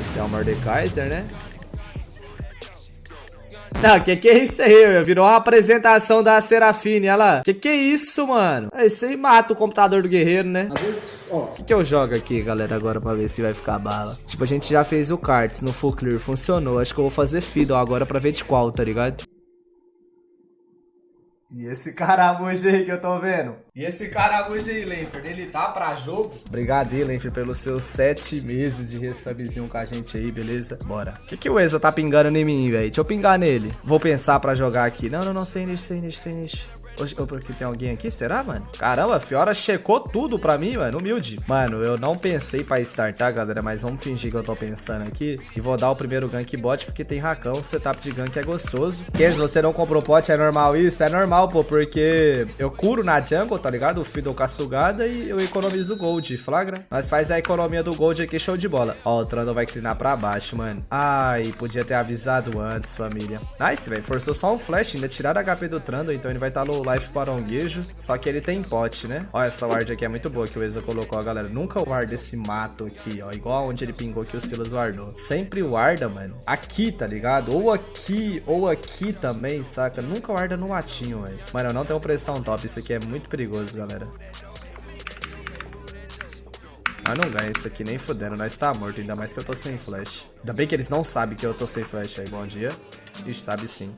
Esse é o Mordekaiser, né? Não, que que é isso aí? Virou uma apresentação da Serafine, olha lá. Que que é isso, mano? Esse aí mata o computador do guerreiro, né? Às vezes, ó. O que que eu jogo aqui, galera, agora pra ver se vai ficar bala? Tipo, a gente já fez o cards no Full Clear, funcionou. Acho que eu vou fazer Fiddle agora pra ver de qual, tá ligado? E esse caramujo aí que eu tô vendo? E esse caramujo aí, Lenfer, ele tá pra jogo? Obrigado Lenfer, pelos seus sete meses de resubzinho com a gente aí, beleza? Bora. O que que o Eza tá pingando em mim, velho? Deixa eu pingar nele. Vou pensar pra jogar aqui. Não, não, não, sem nicho, sem nicho, sem nicho. Oxe, porque tem alguém aqui? Será, mano? Caramba, a Fiora checou tudo pra mim, mano. Humilde. Mano, eu não pensei pra startar, galera. Mas vamos fingir que eu tô pensando aqui. E vou dar o primeiro gank bot, porque tem racão. Setup de gank é gostoso. Kenzo, você não comprou pot, é normal isso? É normal, pô, porque eu curo na jungle, tá ligado? O Fiddle com a e eu economizo gold, flagra? Mas faz a economia do gold aqui, show de bola. Ó, o Trundle vai clinar pra baixo, mano. Ai, podia ter avisado antes, família. Nice, velho. Forçou só um flash, ainda tiraram HP do Trundle, então ele vai estar tá low life paronguejo. Só que ele tem pote, né? Ó, essa ward aqui é muito boa que o Eza colocou, galera. Nunca warda esse mato aqui, ó. Igual onde ele pingou que o Silas wardou. Sempre warda, mano. Aqui, tá ligado? Ou aqui, ou aqui também, saca? Nunca warda no matinho, velho. Mano, eu não tenho pressão top. Isso aqui é muito perigoso, galera. Mas não ganha isso aqui nem fudendo, nós tá morto, ainda mais que eu tô sem flash. Ainda bem que eles não sabem que eu tô sem flash aí, bom dia. Ixi, sabe sim.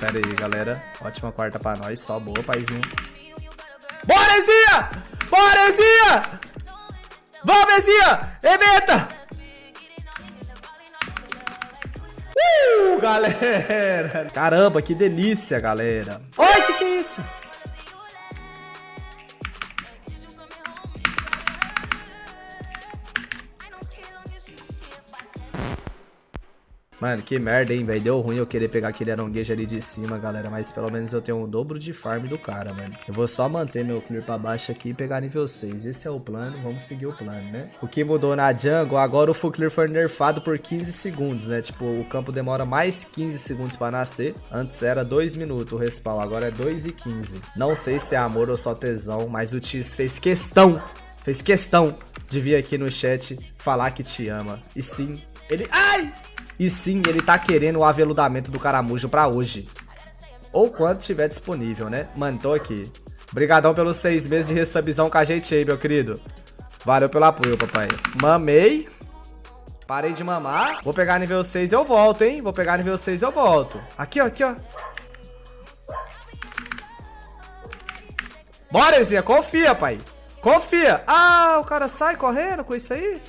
Pera aí, galera. Ótima quarta pra nós. Só boa, paizinho. Bora, Ezinha! Bora, Ezinha! Vamos, Ezinha! Evita! Uh, galera! Caramba, que delícia, galera. Oi, que que é isso? Mano, que merda, hein, velho. Deu ruim eu querer pegar aquele aronguejo ali de cima, galera. Mas pelo menos eu tenho um dobro de farm do cara, mano. Eu vou só manter meu clear pra baixo aqui e pegar nível 6. Esse é o plano, vamos seguir o plano, né? O que mudou na jungle, agora o full clear foi nerfado por 15 segundos, né? Tipo, o campo demora mais 15 segundos pra nascer. Antes era 2 minutos o respawn, agora é 2 e 15. Não sei se é amor ou só tesão, mas o Tis fez questão, fez questão de vir aqui no chat falar que te ama. E sim, ele... Ai! E sim, ele tá querendo o aveludamento do caramujo pra hoje. Ou quando tiver disponível, né? Mano, tô aqui. Obrigadão pelos seis meses de resubzão com a gente aí, meu querido. Valeu pelo apoio, papai. Mamei. Parei de mamar. Vou pegar nível 6 e eu volto, hein? Vou pegar nível 6 e eu volto. Aqui, ó, aqui, ó. Bora, Ezinha. Confia, pai. Confia. Ah, o cara sai correndo com isso aí?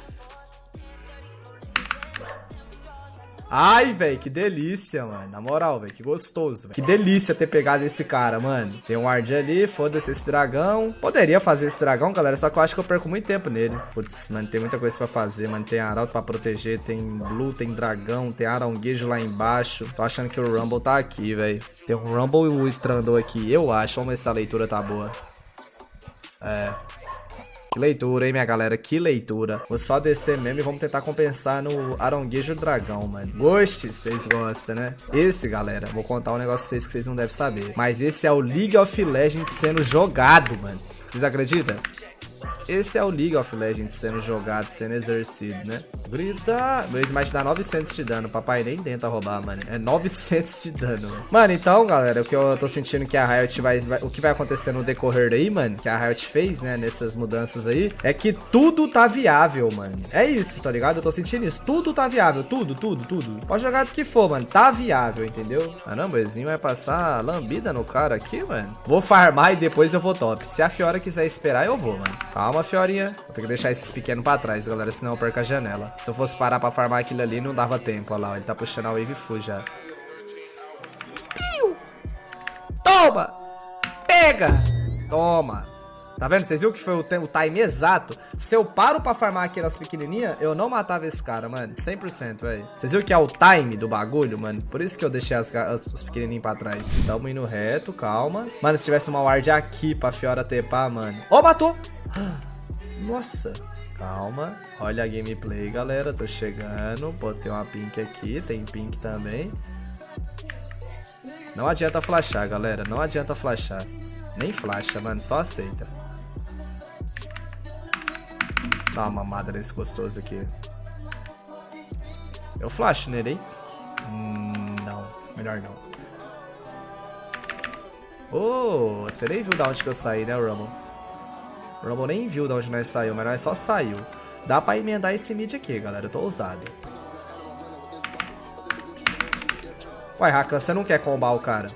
Ai, velho, que delícia, mano. Na moral, velho, que gostoso, véio. Que delícia ter pegado esse cara, mano. Tem um ward ali, foda-se esse dragão. Poderia fazer esse dragão, galera, só que eu acho que eu perco muito tempo nele. Putz, mano, tem muita coisa pra fazer, mano. Tem arauto pra proteger, tem blue, tem dragão, tem aranguejo lá embaixo. Tô achando que o Rumble tá aqui, velho. Tem um Rumble e o Trundle aqui, eu acho. Vamos ver se a leitura tá boa. É, que leitura, hein, minha galera? Que leitura. Vou só descer mesmo e vamos tentar compensar no Aronguejo Dragão, mano. Goste, vocês gostam, né? Esse, galera, vou contar um negócio pra vocês que vocês não devem saber. Mas esse é o League of Legends sendo jogado, mano. Vocês acreditam? Esse é o League of Legends sendo jogado, sendo exercido, né? Grita! Meu smite dá 900 de dano. Papai nem tenta roubar, mano. É 900 de dano, mano. Mano, então, galera, o que eu tô sentindo que a Riot vai, vai... O que vai acontecer no decorrer aí, mano, que a Riot fez, né, nessas mudanças aí, é que tudo tá viável, mano. É isso, tá ligado? Eu tô sentindo isso. Tudo tá viável. Tudo, tudo, tudo. Pode jogar do que for, mano. Tá viável, entendeu? Caramba, o Ezinho vai passar lambida no cara aqui, mano. Vou farmar e depois eu vou top. Se a Fiora quiser esperar, eu vou, mano. Calma, Fiorinha. Vou ter que deixar esses pequenos pra trás, galera, senão eu perco a janela. Se eu fosse parar pra farmar aquilo ali, não dava tempo. Olha lá, ele tá puxando a wave full já. Piu! Toma! Pega! Toma! Tá vendo? Vocês viram que foi o, o time exato? Se eu paro pra farmar aquelas pequenininhas, eu não matava esse cara, mano. 100%, velho. Vocês viram que é o time do bagulho, mano? Por isso que eu deixei as, as, os pequenininhos pra trás. Tamo indo reto, calma. Mano, se tivesse uma ward aqui pra Fiora tepar, mano. Ó, oh, matou! Nossa. Calma. Olha a gameplay, galera. Tô chegando. Botei uma pink aqui. Tem pink também. Não adianta flashar, galera. Não adianta flashar. Nem flasha, mano. Só aceita. Dá uma mamada nesse gostoso aqui. Eu flash nele, hein? Hum, não. Melhor não. Oh, você nem viu da onde que eu saí, né, Rumble? O Rumble nem viu de onde nós saiu, mas nós só saiu. Dá pra emendar esse mid aqui, galera. Eu tô ousado. Uai, Rakan, você não quer combar o cara?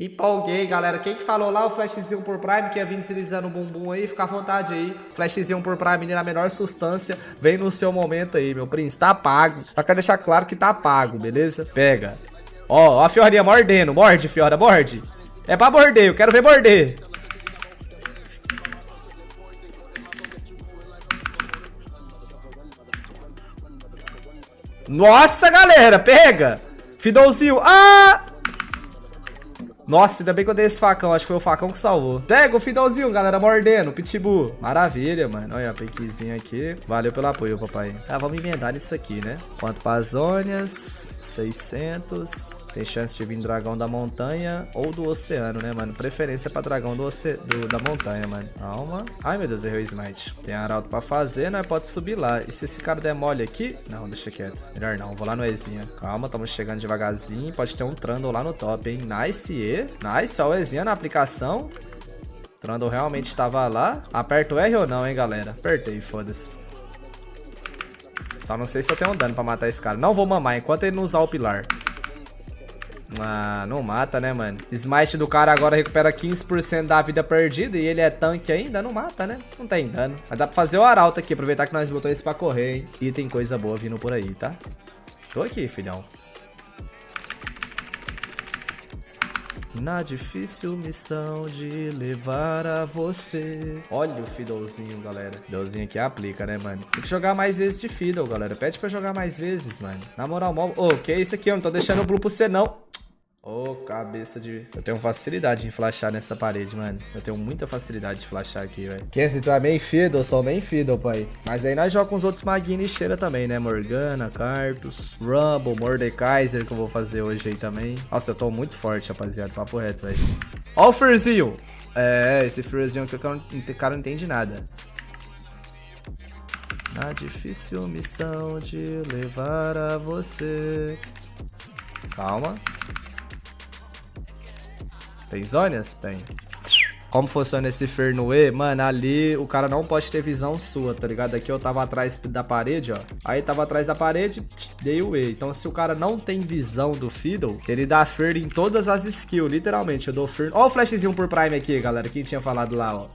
Empolguei, galera. Quem que falou lá o flashzinho por Prime, que ia vir deslizando o bumbum aí, fica à vontade aí. Flashzinho por Prime na menor substância. Vem no seu momento aí, meu príncipe. Tá pago. Só quero deixar claro que tá pago, beleza? Pega. Ó, ó a Fiorinha mordendo. Morde, Fiora, morde. É pra morder, eu quero ver morder. Nossa, galera, pega. Fidãozinho. Ah! Nossa, ainda bem que eu dei esse facão. Acho que foi o facão que salvou. Pega o finalzinho, galera, mordendo. Pitbull. Maravilha, mano. Olha, piquezinho aqui. Valeu pelo apoio, papai. Tá, vamos emendar isso aqui, né? Quanto para as zônias? 600. Tem chance de vir dragão da montanha ou do oceano, né, mano? Preferência pra dragão do, oce... do da montanha, mano. Calma. Ai, meu Deus, errei o smite. Tem arauto pra fazer, né? Pode subir lá. E se esse cara der mole aqui... Não, deixa quieto. Melhor não. Vou lá no Ezinha. Calma, estamos chegando devagarzinho. Pode ter um Trundle lá no top, hein? Nice, E. Nice, ó o Ezinha na aplicação. Trundle realmente estava lá. Aperta o R ou não, hein, galera? Apertei, foda-se. Só não sei se eu tenho um dano pra matar esse cara. Não vou mamar enquanto ele não usar o pilar. Ah, não mata, né, mano? Smite do cara agora recupera 15% da vida perdida e ele é tanque ainda, não mata, né? Não tem dano. Mas dá pra fazer o arauto aqui, aproveitar que nós botamos esse pra correr, hein? E tem coisa boa vindo por aí, tá? Tô aqui, filhão. Na difícil missão de levar a você. Olha o Fiddlezinho, galera. Fiddlezinho aqui aplica, né, mano? Tem que jogar mais vezes de Fiddle, galera. Pede pra jogar mais vezes, mano. Na moral, mó... Ô, oh, que é isso aqui? Eu não tô deixando o Blue pro você, não. Ô, oh, cabeça de... Eu tenho facilidade em flashar nessa parede, mano. Eu tenho muita facilidade de flashar aqui, velho. Kenzie, tu é main fiddle? Sou main fiddle, pai. Mas aí nós jogamos os outros maguinhos e cheira também, né? Morgana, Cartus, Rumble, Mordekaiser, que eu vou fazer hoje aí também. Nossa, eu tô muito forte, rapaziada. Papo reto, velho. Ó o Furzinho. É, esse Furzinho aqui, o cara não entende nada. A difícil missão de levar a você. Calma. Tem zônias? Tem. Como funciona esse Fernue? Mano, ali o cara não pode ter visão sua, tá ligado? Aqui eu tava atrás da parede, ó. Aí tava atrás da parede, dei o E. Então se o cara não tem visão do Fiddle, ele dá Fer em todas as skills, literalmente. Eu dou Fer... Ó o flashzinho por Prime aqui, galera. Quem tinha falado lá, ó.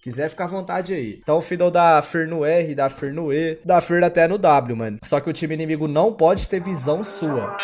Quiser ficar à vontade aí. Então o Fiddle dá Fer no R, dá Fer no E, dá Fer até no W, mano. Só que o time inimigo não pode ter visão sua.